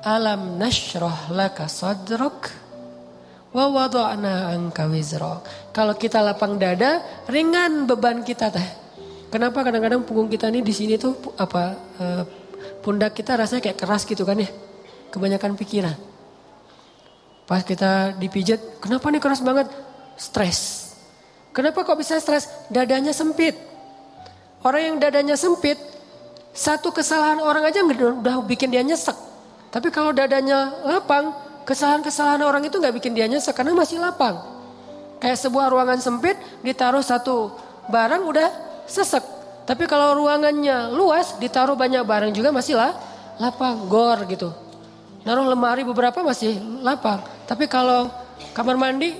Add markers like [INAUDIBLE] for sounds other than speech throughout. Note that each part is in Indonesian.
Alam nashrah laka sadrak wa wada'na anka wizrak. Kalau kita lapang dada, ringan beban kita teh. Kenapa kadang-kadang punggung kita ini di sini tuh apa uh, pundak kita rasanya kayak keras gitu kan ya. Kebanyakan pikiran. Pas kita dipijat, kenapa nih keras banget? Stres. Kenapa kok bisa stres? Dadanya sempit. Orang yang dadanya sempit, satu kesalahan orang aja udah bikin dia nyesek. Tapi kalau dadanya lapang, kesalahan-kesalahan orang itu nggak bikin dia nyesek karena masih lapang. Kayak sebuah ruangan sempit ditaruh satu barang udah sesek. Tapi kalau ruangannya luas ditaruh banyak barang juga masih lah lapang, gor gitu. Naruh lemari beberapa masih lapang. Tapi kalau kamar mandi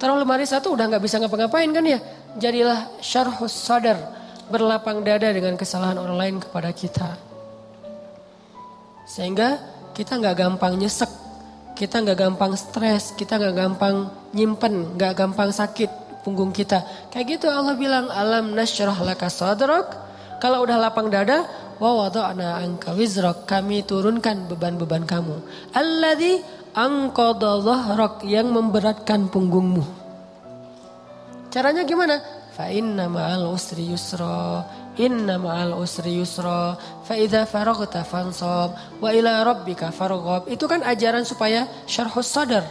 taruh lemari satu udah nggak bisa ngapa-ngapain kan ya. Jadilah syarhus sadar berlapang dada dengan kesalahan orang lain kepada kita. Sehingga kita nggak gampang nyesek, kita nggak gampang stres, kita nggak gampang nyimpen, nggak gampang sakit punggung kita. Kayak gitu Allah bilang alam nasyrah laka sadrak. Kalau udah lapang dada, wa wada'na anka wizrak. Kami turunkan beban-beban kamu. Alladzi anqadha dhahrak yang memberatkan punggungmu. Caranya gimana? Fa inna ma'al usri yusra. Inna ma'al usri yusra fa idza faraghta fansab wa ila rabbika farghab. Itu kan ajaran supaya syarhus sadar.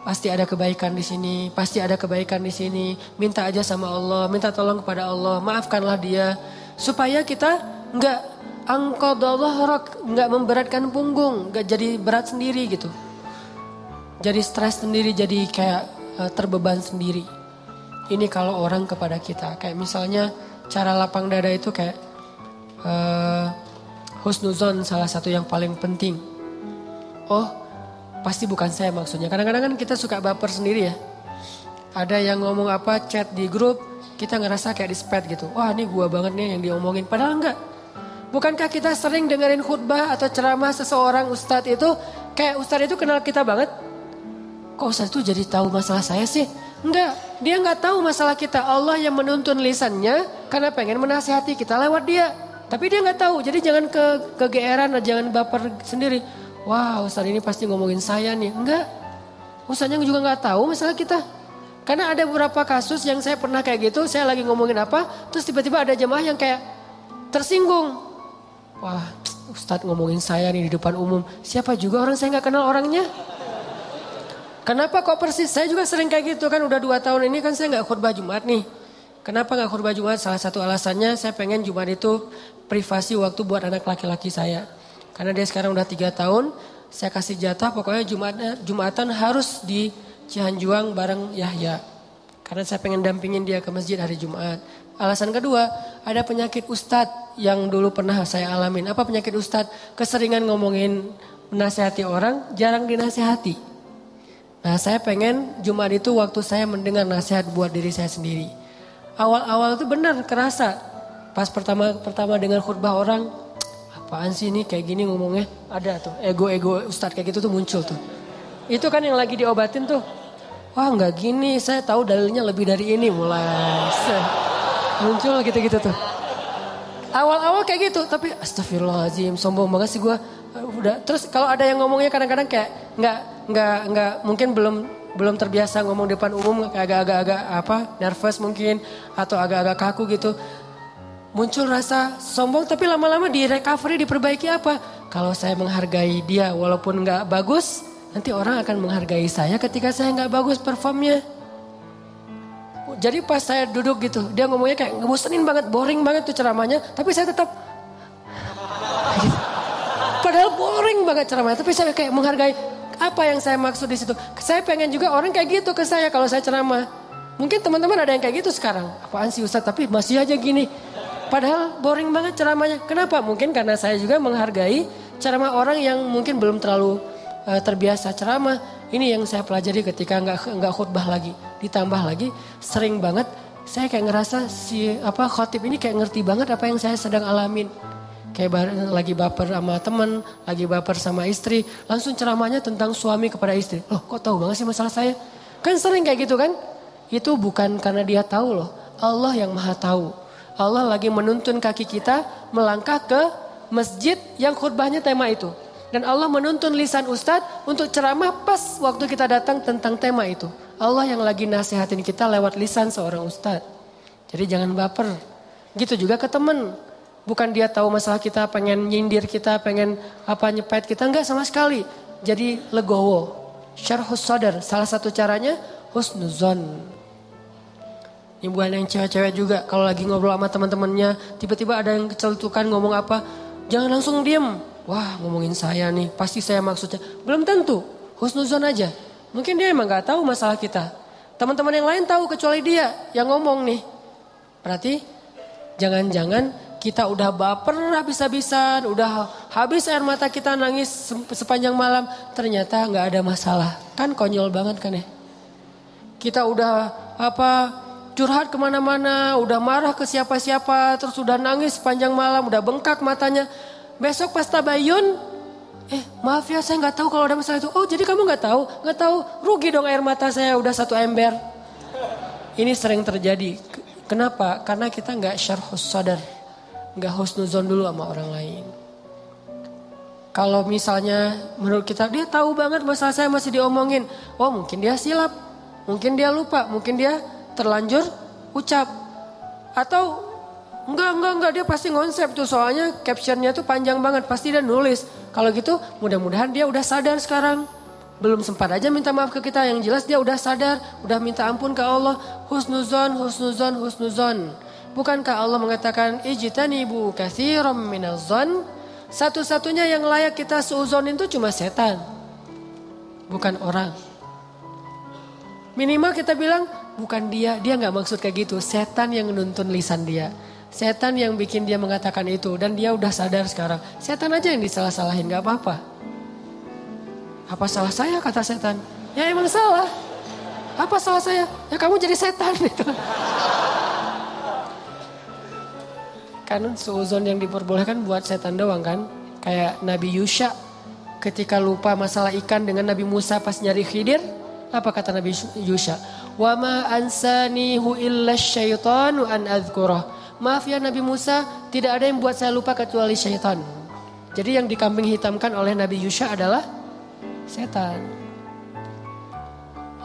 Pasti ada kebaikan di sini, pasti ada kebaikan di sini. Minta aja sama Allah, minta tolong kepada Allah, maafkanlah dia supaya kita enggak angqadallah enggak memberatkan punggung, enggak jadi berat sendiri gitu. Jadi stres sendiri, jadi kayak uh, terbeban sendiri. Ini kalau orang kepada kita, kayak misalnya cara lapang dada itu kayak uh, husnuzon salah satu yang paling penting. Oh, pasti bukan saya maksudnya. Kadang-kadang kan kita suka baper sendiri ya. Ada yang ngomong apa chat di grup, kita ngerasa kayak di sped gitu. Wah ini gua banget nih yang diomongin. Padahal enggak. Bukankah kita sering dengerin khutbah atau ceramah seseorang ustadz itu, kayak ustadz itu kenal kita banget? Kok ustadz itu jadi tahu masalah saya sih? Enggak, dia enggak tahu masalah kita. Allah yang menuntun lisannya karena pengen menasihati kita lewat dia. Tapi dia nggak tahu, jadi jangan ke kegeeran, jangan baper sendiri. Wah Ustaz ini pasti ngomongin saya nih. Enggak, Ustaznya juga nggak tahu masalah kita. Karena ada beberapa kasus yang saya pernah kayak gitu, saya lagi ngomongin apa, terus tiba-tiba ada jemaah yang kayak tersinggung. Wah Ustadz ngomongin saya nih di depan umum, siapa juga orang saya nggak kenal orangnya. Kenapa kok persis? Saya juga sering kayak gitu kan, udah dua tahun ini kan saya nggak khutbah Jumat nih. Kenapa nggak khutbah Jumat? Salah satu alasannya saya pengen Jumat itu privasi waktu buat anak laki-laki saya. Karena dia sekarang udah tiga tahun, saya kasih jatah pokoknya Jumat, Jumatan harus di Cihanjuang bareng Yahya. Karena saya pengen dampingin dia ke masjid hari Jumat. Alasan kedua, ada penyakit ustadz yang dulu pernah saya alamin. Apa penyakit ustadz? Keseringan ngomongin menasehati orang, jarang dinasehati. Nah saya pengen Jumat itu waktu saya mendengar nasihat buat diri saya sendiri awal-awal itu benar kerasa. Pas pertama pertama dengar khutbah orang, apaan sih ini kayak gini ngomongnya? Ada tuh ego-ego ustadz kayak gitu tuh muncul tuh. Itu kan yang lagi diobatin tuh. Wah nggak gini, saya tahu dalilnya lebih dari ini mulai. Muncul gitu-gitu tuh. Awal-awal kayak gitu, tapi astagfirullahaladzim, sombong banget sih gue. Udah, terus kalau ada yang ngomongnya kadang-kadang kayak nggak nggak nggak mungkin belum belum terbiasa ngomong depan umum agak-agak apa nervous mungkin atau agak-agak kaku gitu. Muncul rasa sombong tapi lama-lama di recovery diperbaiki apa? Kalau saya menghargai dia walaupun nggak bagus nanti orang akan menghargai saya ketika saya nggak bagus performnya jadi pas saya duduk gitu dia ngomongnya kayak ngebosenin banget boring banget tuh ceramahnya tapi saya tetap padahal boring banget ceramahnya tapi saya kayak menghargai apa yang saya maksud di situ? Saya pengen juga orang kayak gitu ke saya kalau saya ceramah. Mungkin teman-teman ada yang kayak gitu sekarang. Apaan sih Ustaz? Tapi masih aja gini. Padahal boring banget ceramahnya. Kenapa? Mungkin karena saya juga menghargai ceramah orang yang mungkin belum terlalu uh, terbiasa ceramah. Ini yang saya pelajari ketika nggak nggak khutbah lagi. Ditambah lagi sering banget saya kayak ngerasa si apa khotib ini kayak ngerti banget apa yang saya sedang alamin. Kayak lagi baper sama teman, lagi baper sama istri. Langsung ceramahnya tentang suami kepada istri. Loh kok tahu banget sih masalah saya? Kan sering kayak gitu kan? Itu bukan karena dia tahu loh. Allah yang maha tahu. Allah lagi menuntun kaki kita melangkah ke masjid yang khutbahnya tema itu. Dan Allah menuntun lisan ustadz untuk ceramah pas waktu kita datang tentang tema itu. Allah yang lagi nasihatin kita lewat lisan seorang ustadz. Jadi jangan baper. Gitu juga ke temen. Bukan dia tahu masalah kita, pengen nyindir kita, pengen apa nyepet kita. Enggak sama sekali. Jadi legowo. Syarhus sadar. Salah satu caranya husnuzon. Ini bukan yang cewek-cewek juga. Kalau lagi ngobrol sama teman-temannya. Tiba-tiba ada yang keceltukan ngomong apa. Jangan langsung diem wah ngomongin saya nih, pasti saya maksudnya. Belum tentu, husnuzon aja. Mungkin dia emang gak tahu masalah kita. Teman-teman yang lain tahu kecuali dia yang ngomong nih. Berarti jangan-jangan kita udah baper habis-habisan, udah habis air mata kita nangis sepanjang malam. Ternyata gak ada masalah. Kan konyol banget kan ya. Kita udah apa curhat ke mana-mana, udah marah ke siapa-siapa, terus udah nangis sepanjang malam, udah bengkak matanya. Besok pas tabayun, eh maaf ya saya nggak tahu kalau ada masalah itu. Oh jadi kamu nggak tahu? Nggak tahu, rugi dong air mata saya udah satu ember. Ini sering terjadi. Kenapa? Karena kita nggak syarhus sadar. Nggak husnuzon dulu sama orang lain. Kalau misalnya menurut kita dia tahu banget masalah saya masih diomongin. Oh mungkin dia silap, mungkin dia lupa, mungkin dia terlanjur ucap. Atau Enggak, enggak, enggak. Dia pasti ngonsep tuh. Soalnya captionnya tuh panjang banget. Pasti dia nulis. Kalau gitu mudah-mudahan dia udah sadar sekarang. Belum sempat aja minta maaf ke kita. Yang jelas dia udah sadar. Udah minta ampun ke Allah. Husnuzon, husnuzon, husnuzon. Bukankah Allah mengatakan ijtanibu kathiram minazon? Satu-satunya yang layak kita seuzon itu cuma setan. Bukan orang. Minimal kita bilang bukan dia, dia nggak maksud kayak gitu. Setan yang nuntun lisan dia. Setan yang bikin dia mengatakan itu dan dia udah sadar sekarang. Setan aja yang disalah-salahin gak apa-apa. Apa salah saya kata setan? Ya emang salah. Apa salah saya? Ya kamu jadi setan [LAUGHS] itu. kan suuzon yang diperbolehkan buat setan doang kan. Kayak Nabi Yusha ketika lupa masalah ikan dengan Nabi Musa pas nyari khidir. Apa kata Nabi Yusha? Wa ma ansanihu illa syaitanu an adhkurah. Maaf ya Nabi Musa, tidak ada yang buat saya lupa kecuali syaitan. Jadi yang dikambing hitamkan oleh Nabi Yusha adalah setan.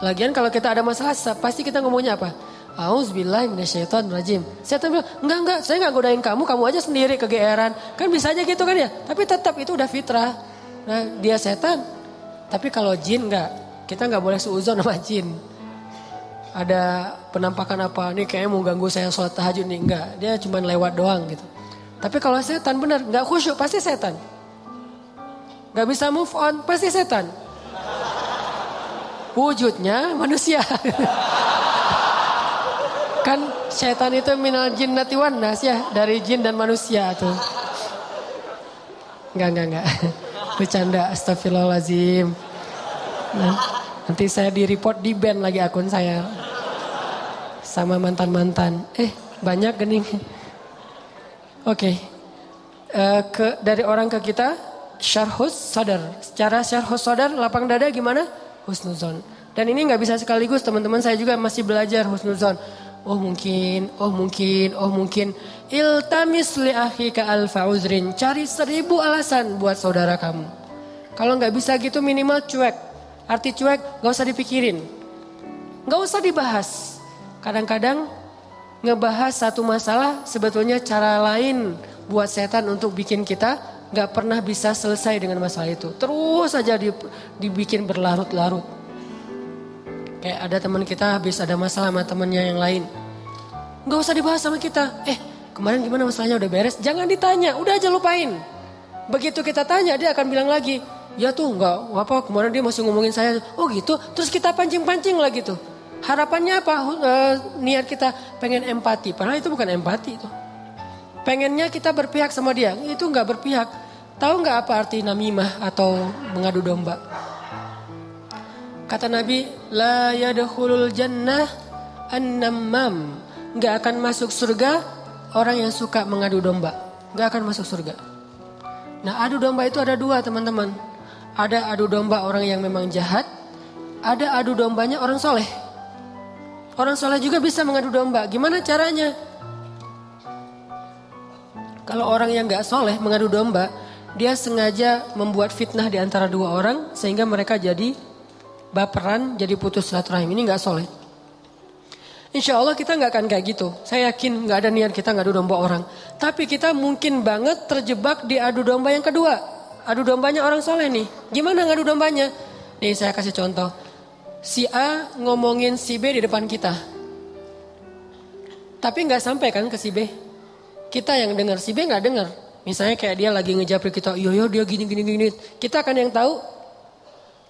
Lagian kalau kita ada masalah, pasti kita ngomongnya apa? Auzubillah minasyaiton rajim. Setan bilang, enggak enggak, saya enggak godain kamu, kamu aja sendiri kegeeran. Kan bisa aja gitu kan ya. Tapi tetap itu udah fitrah. Nah dia setan. Tapi kalau jin enggak, kita enggak boleh suuzon sama jin ada penampakan apa nih kayaknya mau ganggu saya sholat tahajud nih enggak dia cuma lewat doang gitu tapi kalau setan benar nggak khusyuk pasti setan nggak bisa move on pasti setan wujudnya manusia [LAUGHS] kan setan itu minal jinnati wan nas ya dari jin dan manusia tuh Enggak, enggak, enggak. [LAUGHS] Bercanda, astagfirullahaladzim. Nah. Nanti saya di report di band lagi akun saya. Sama mantan-mantan. Eh banyak gening. Oke. Okay. Uh, ke dari orang ke kita syarhus sadar. Secara syarhus sadar lapang dada gimana? Husnuzon. Dan ini nggak bisa sekaligus teman-teman saya juga masih belajar husnuzon. Oh mungkin, oh mungkin, oh mungkin. Iltamis li akhika alfa uzrin. Cari seribu alasan buat saudara kamu. Kalau nggak bisa gitu minimal cuek. Arti cuek gak usah dipikirin. Gak usah dibahas. Kadang-kadang ngebahas satu masalah sebetulnya cara lain buat setan untuk bikin kita gak pernah bisa selesai dengan masalah itu. Terus saja dibikin berlarut-larut. Kayak ada teman kita habis ada masalah sama temennya yang lain. Gak usah dibahas sama kita. Eh kemarin gimana masalahnya udah beres? Jangan ditanya, udah aja lupain. Begitu kita tanya dia akan bilang lagi, Ya tuh nggak apa kemarin dia masih ngomongin saya. Oh gitu. Terus kita pancing-pancing lah gitu. Harapannya apa? E, niat kita pengen empati. Padahal itu bukan empati itu. Pengennya kita berpihak sama dia. Itu nggak berpihak. Tahu nggak apa arti namimah atau mengadu domba? Kata Nabi, la yadkhulul jannah an-nammam. Nggak akan masuk surga orang yang suka mengadu domba. Nggak akan masuk surga. Nah adu domba itu ada dua teman-teman. Ada adu domba orang yang memang jahat, ada adu dombanya orang soleh. Orang soleh juga bisa mengadu domba. Gimana caranya? Kalau orang yang gak soleh mengadu domba, dia sengaja membuat fitnah di antara dua orang sehingga mereka jadi baperan, jadi putus silaturahim. Ini nggak soleh. Insya Allah kita nggak akan kayak gitu. Saya yakin nggak ada niat kita ngadu domba orang. Tapi kita mungkin banget terjebak di adu domba yang kedua. Adu dombanya orang soleh nih. Gimana ngadu dombanya? Nih saya kasih contoh. Si A ngomongin si B di depan kita. Tapi nggak sampai kan ke si B. Kita yang dengar, si B nggak dengar. Misalnya kayak dia lagi ngejapri kita, yo yo dia gini gini gini. Kita akan yang tahu.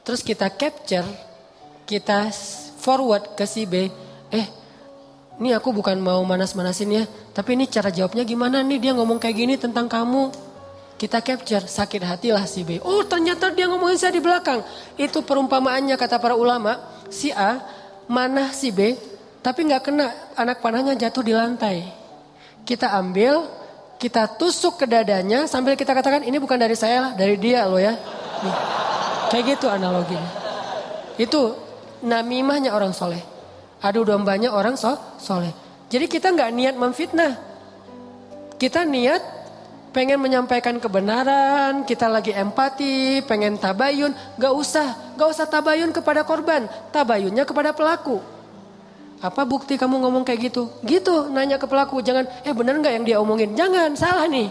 Terus kita capture, kita forward ke si B. Eh ini aku bukan mau manas-manasin ya, tapi ini cara jawabnya gimana nih dia ngomong kayak gini tentang kamu. Kita capture, sakit hatilah si B. Oh ternyata dia ngomongin saya di belakang. Itu perumpamaannya kata para ulama, si A mana si B, tapi nggak kena anak panahnya jatuh di lantai. Kita ambil, kita tusuk ke dadanya sambil kita katakan ini bukan dari saya lah, dari dia loh ya. Nih. Kayak gitu analoginya. Itu namimahnya orang soleh. Adu dombanya orang so, soleh. Jadi kita nggak niat memfitnah. Kita niat pengen menyampaikan kebenaran, kita lagi empati, pengen tabayun. Gak usah, gak usah tabayun kepada korban. Tabayunnya kepada pelaku. Apa bukti kamu ngomong kayak gitu? Gitu, nanya ke pelaku. Jangan, eh bener nggak yang dia omongin? Jangan, salah nih.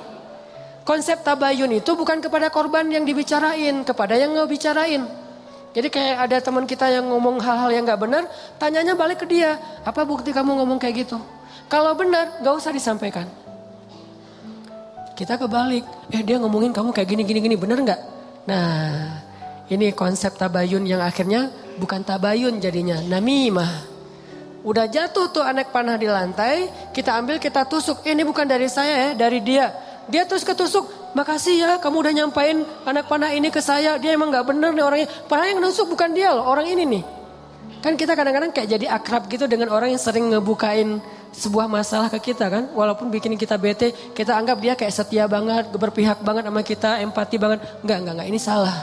Konsep tabayun itu bukan kepada korban yang dibicarain, kepada yang nggak bicarain. Jadi kayak ada teman kita yang ngomong hal-hal yang gak benar, tanyanya balik ke dia, apa bukti kamu ngomong kayak gitu? Kalau benar, gak usah disampaikan. Kita kebalik, eh dia ngomongin kamu kayak gini, gini, gini, bener gak? Nah, ini konsep tabayun yang akhirnya bukan tabayun jadinya, namimah. Udah jatuh tuh anak panah di lantai, kita ambil, kita tusuk. Eh, ini bukan dari saya ya, dari dia. Dia terus ketusuk, makasih ya kamu udah nyampain anak panah ini ke saya. Dia emang gak bener nih orangnya. Padahal yang nusuk bukan dia loh, orang ini nih. Kan kita kadang-kadang kayak jadi akrab gitu dengan orang yang sering ngebukain sebuah masalah ke kita kan. Walaupun bikin kita bete, kita anggap dia kayak setia banget, berpihak banget sama kita, empati banget. Enggak, enggak, enggak, ini salah.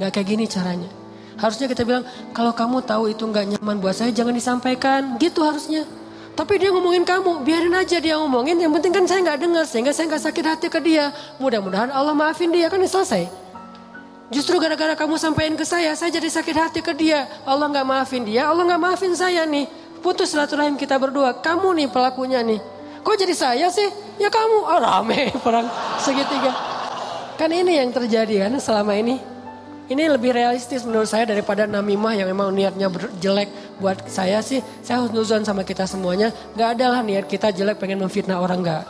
Enggak kayak gini caranya. Harusnya kita bilang, kalau kamu tahu itu enggak nyaman buat saya, jangan disampaikan. Gitu harusnya. Tapi dia ngomongin kamu, biarin aja dia ngomongin. Yang penting kan saya nggak dengar, sehingga saya nggak sakit hati ke dia. Mudah-mudahan Allah maafin dia, kan selesai. Justru gara-gara kamu sampaikan ke saya, saya jadi sakit hati ke dia. Allah nggak maafin dia, Allah nggak maafin saya nih. Putus silaturahim kita berdua. Kamu nih pelakunya nih. Kok jadi saya sih? Ya kamu. Oh rame [LAUGHS] perang segitiga. Kan ini yang terjadi kan selama ini. Ini lebih realistis menurut saya daripada namimah yang memang niatnya jelek buat saya sih. Saya husnuzon sama kita semuanya. Gak ada lah niat kita jelek pengen memfitnah orang gak.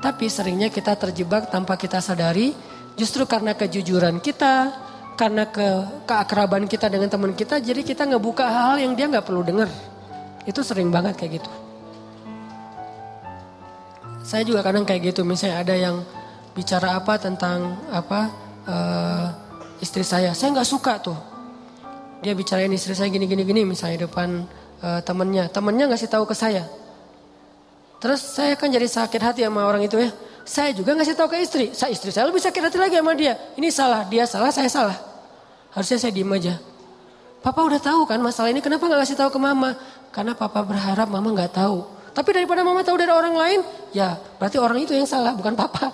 Tapi seringnya kita terjebak tanpa kita sadari. Justru karena kejujuran kita, karena ke keakraban kita dengan teman kita, jadi kita ngebuka hal-hal yang dia nggak perlu dengar. Itu sering banget kayak gitu. Saya juga kadang kayak gitu, misalnya ada yang bicara apa tentang apa uh, istri saya. Saya nggak suka tuh. Dia bicarain istri saya gini gini gini misalnya depan uh, temennya. Temennya ngasih tahu ke saya. Terus saya kan jadi sakit hati sama orang itu ya. Saya juga ngasih tahu ke istri. Saya istri saya lebih sakit hati lagi sama dia. Ini salah, dia salah, saya salah. Harusnya saya diem aja. Papa udah tahu kan masalah ini, kenapa nggak ngasih tahu ke mama? Karena papa berharap mama nggak tahu. Tapi daripada mama tahu dari orang lain, ya berarti orang itu yang salah, bukan papa.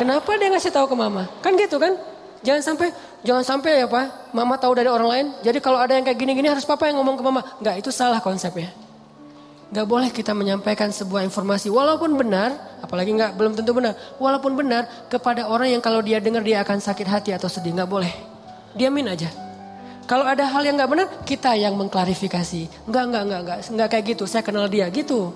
Kenapa dia ngasih tahu ke mama? Kan gitu kan? Jangan sampai jangan sampai ya Pak, mama tahu dari orang lain. Jadi kalau ada yang kayak gini-gini harus papa yang ngomong ke mama. Enggak, itu salah konsepnya. Enggak boleh kita menyampaikan sebuah informasi walaupun benar, apalagi enggak belum tentu benar. Walaupun benar kepada orang yang kalau dia dengar dia akan sakit hati atau sedih, enggak boleh. Diamin aja. Kalau ada hal yang enggak benar, kita yang mengklarifikasi. Enggak, enggak, enggak, enggak, enggak kayak gitu. Saya kenal dia gitu.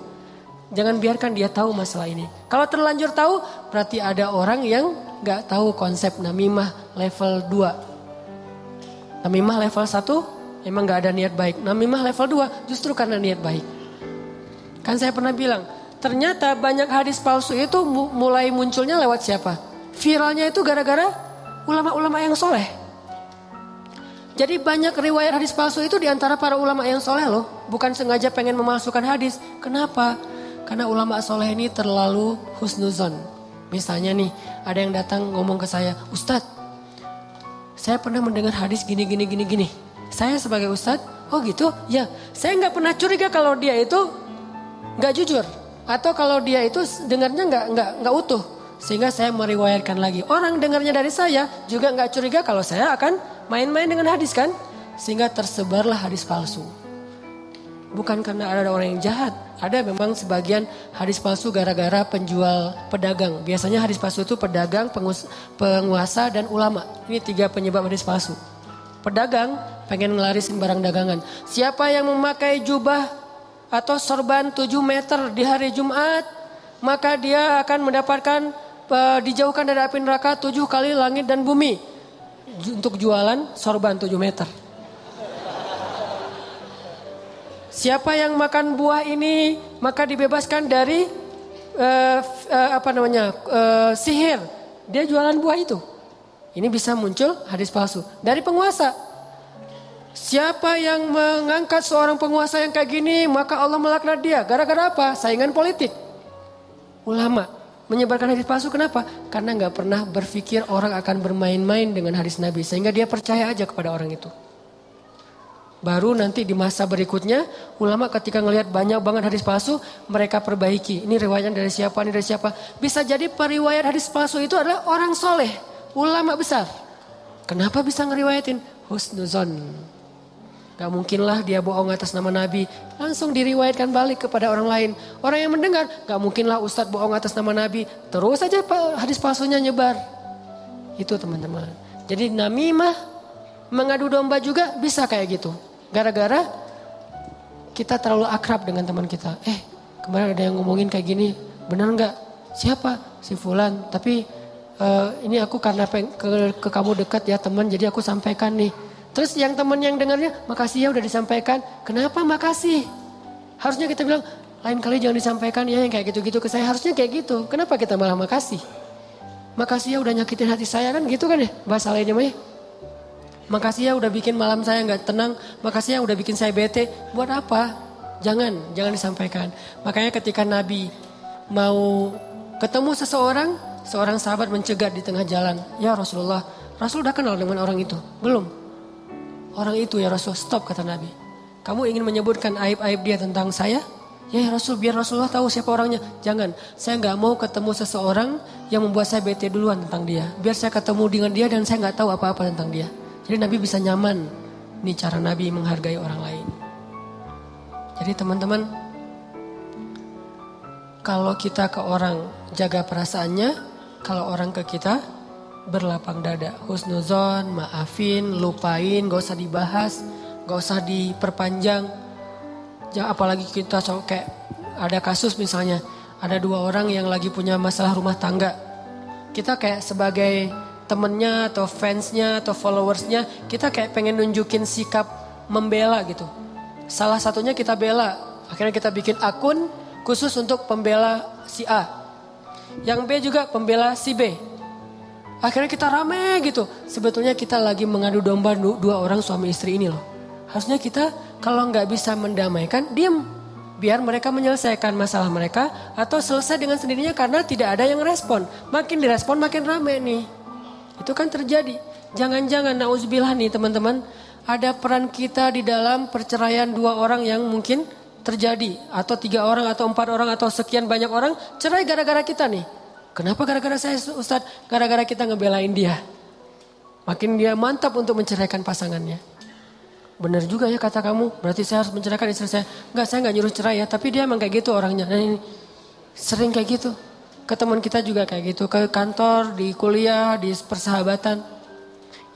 Jangan biarkan dia tahu masalah ini. Kalau terlanjur tahu, berarti ada orang yang gak tahu konsep namimah level 2. Namimah level 1 emang gak ada niat baik. Namimah level 2 justru karena niat baik. Kan saya pernah bilang, ternyata banyak hadis palsu itu mulai munculnya lewat siapa? Viralnya itu gara-gara ulama-ulama yang soleh. Jadi banyak riwayat hadis palsu itu di antara para ulama yang soleh loh. Bukan sengaja pengen memalsukan hadis. Kenapa? Karena ulama soleh ini terlalu husnuzon. Misalnya nih, ada yang datang ngomong ke saya, Ustadz, saya pernah mendengar hadis gini, gini, gini, gini. Saya sebagai Ustadz, oh gitu? Ya, saya nggak pernah curiga kalau dia itu nggak jujur. Atau kalau dia itu dengarnya nggak nggak nggak utuh. Sehingga saya meriwayatkan lagi. Orang dengarnya dari saya juga nggak curiga kalau saya akan main-main dengan hadis kan. Sehingga tersebarlah hadis palsu. Bukan karena ada orang yang jahat. Ada memang sebagian hadis palsu gara-gara penjual pedagang. Biasanya hadis palsu itu pedagang, penguasa, dan ulama. Ini tiga penyebab hadis palsu. Pedagang pengen ngelarisin barang dagangan. Siapa yang memakai jubah atau sorban 7 meter di hari Jumat, maka dia akan mendapatkan uh, dijauhkan dari api neraka tujuh kali langit dan bumi. Untuk jualan sorban 7 meter. Siapa yang makan buah ini maka dibebaskan dari uh, uh, apa namanya uh, sihir. Dia jualan buah itu. Ini bisa muncul hadis palsu dari penguasa. Siapa yang mengangkat seorang penguasa yang kayak gini maka Allah melaknat dia. Gara-gara apa? Saingan politik. Ulama menyebarkan hadis palsu kenapa? Karena nggak pernah berpikir orang akan bermain-main dengan hadis Nabi sehingga dia percaya aja kepada orang itu. Baru nanti di masa berikutnya ulama ketika ngelihat banyak banget hadis palsu mereka perbaiki. Ini riwayatnya dari siapa, ini dari siapa. Bisa jadi periwayat hadis palsu itu adalah orang soleh, ulama besar. Kenapa bisa ngeriwayatin? Husnuzon. Gak mungkinlah dia bohong atas nama Nabi. Langsung diriwayatkan balik kepada orang lain. Orang yang mendengar, gak mungkinlah Ustadz bohong atas nama Nabi. Terus saja hadis palsunya nyebar. Itu teman-teman. Jadi namimah mengadu domba juga bisa kayak gitu. Gara-gara kita terlalu akrab dengan teman kita. Eh kemarin ada yang ngomongin kayak gini, benar nggak? Siapa? Si Fulan. Tapi uh, ini aku karena ke, ke kamu dekat ya teman, jadi aku sampaikan nih. Terus yang teman yang dengarnya, makasih ya udah disampaikan. Kenapa makasih? Harusnya kita bilang, lain kali jangan disampaikan ya yang kayak gitu-gitu ke saya. Harusnya kayak gitu. Kenapa kita malah makasih? Makasih ya udah nyakitin hati saya kan gitu kan ya bahasa lainnya mah ya. Makasih ya udah bikin malam saya nggak tenang. Makasih ya udah bikin saya bete. Buat apa? Jangan, jangan disampaikan. Makanya ketika Nabi mau ketemu seseorang, seorang sahabat mencegat di tengah jalan. Ya Rasulullah, Rasul udah kenal dengan orang itu? Belum. Orang itu ya Rasul, stop kata Nabi. Kamu ingin menyebutkan aib-aib dia tentang saya? Ya, ya Rasul, biar Rasulullah tahu siapa orangnya. Jangan, saya nggak mau ketemu seseorang yang membuat saya bete duluan tentang dia. Biar saya ketemu dengan dia dan saya nggak tahu apa-apa tentang dia. Jadi Nabi bisa nyaman. Ini cara Nabi menghargai orang lain. Jadi teman-teman, kalau kita ke orang jaga perasaannya, kalau orang ke kita berlapang dada. Husnuzon, maafin, lupain, gak usah dibahas, gak usah diperpanjang. Jangan apalagi kita kayak ada kasus misalnya, ada dua orang yang lagi punya masalah rumah tangga. Kita kayak sebagai temennya atau fansnya atau followersnya kita kayak pengen nunjukin sikap membela gitu. Salah satunya kita bela, akhirnya kita bikin akun khusus untuk pembela si A. Yang B juga pembela si B. Akhirnya kita rame gitu. Sebetulnya kita lagi mengadu domba dua orang suami istri ini loh. Harusnya kita kalau nggak bisa mendamaikan, diam. Biar mereka menyelesaikan masalah mereka atau selesai dengan sendirinya karena tidak ada yang respon. Makin direspon makin rame nih. Itu kan terjadi. Jangan-jangan nauzubillah nih teman-teman, ada peran kita di dalam perceraian dua orang yang mungkin terjadi atau tiga orang atau empat orang atau sekian banyak orang cerai gara-gara kita nih. Kenapa gara-gara saya Ustadz? Gara-gara kita ngebelain dia. Makin dia mantap untuk menceraikan pasangannya. Benar juga ya kata kamu, berarti saya harus menceraikan istri saya. Enggak, saya enggak nyuruh cerai ya, tapi dia emang kayak gitu orangnya. Nah ini sering kayak gitu ke teman kita juga kayak gitu, ke kantor, di kuliah, di persahabatan.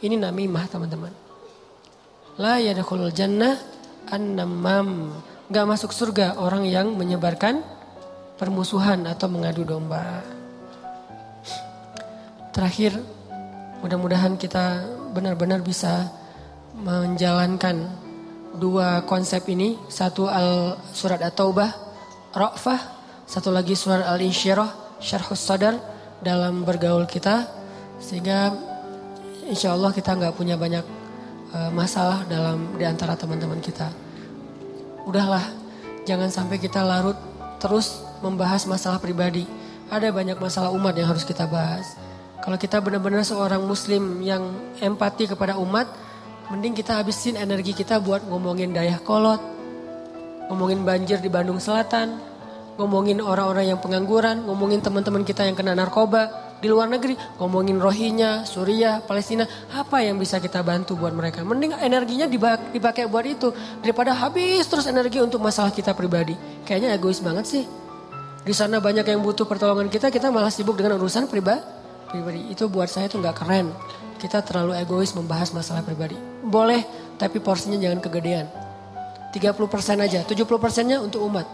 Ini namimah teman-teman. La yadkhulul jannah an-namam. Gak masuk surga orang yang menyebarkan permusuhan atau mengadu domba. Terakhir, mudah-mudahan kita benar-benar bisa menjalankan dua konsep ini. Satu al surat At-Taubah, Ra'fah. Satu lagi surat Al-Insyirah, syarhus sadar dalam bergaul kita sehingga insya Allah kita nggak punya banyak uh, masalah dalam di antara teman-teman kita. Udahlah, jangan sampai kita larut terus membahas masalah pribadi. Ada banyak masalah umat yang harus kita bahas. Kalau kita benar-benar seorang muslim yang empati kepada umat, mending kita habisin energi kita buat ngomongin dayah kolot, ngomongin banjir di Bandung Selatan, ngomongin orang-orang yang pengangguran, ngomongin teman-teman kita yang kena narkoba di luar negeri, ngomongin Rohingya, Suriah, Palestina, apa yang bisa kita bantu buat mereka? Mending energinya dipakai buat itu daripada habis terus energi untuk masalah kita pribadi. Kayaknya egois banget sih. Di sana banyak yang butuh pertolongan kita, kita malah sibuk dengan urusan pribadi. Pribadi itu buat saya itu nggak keren. Kita terlalu egois membahas masalah pribadi. Boleh, tapi porsinya jangan kegedean. 30% aja, 70 persennya untuk umat.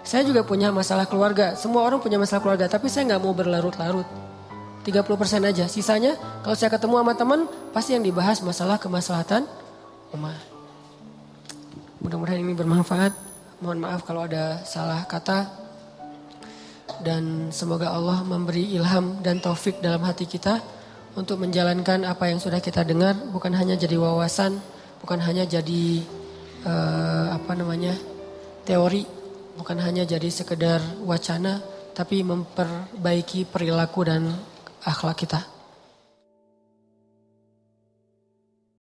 Saya juga punya masalah keluarga. Semua orang punya masalah keluarga, tapi saya nggak mau berlarut-larut. 30% aja. Sisanya kalau saya ketemu sama teman, pasti yang dibahas masalah kemaslahatan umat. Mudah-mudahan ini bermanfaat. Mohon maaf kalau ada salah kata. Dan semoga Allah memberi ilham dan taufik dalam hati kita untuk menjalankan apa yang sudah kita dengar. Bukan hanya jadi wawasan, bukan hanya jadi uh, apa namanya teori bukan hanya jadi sekedar wacana, tapi memperbaiki perilaku dan akhlak kita.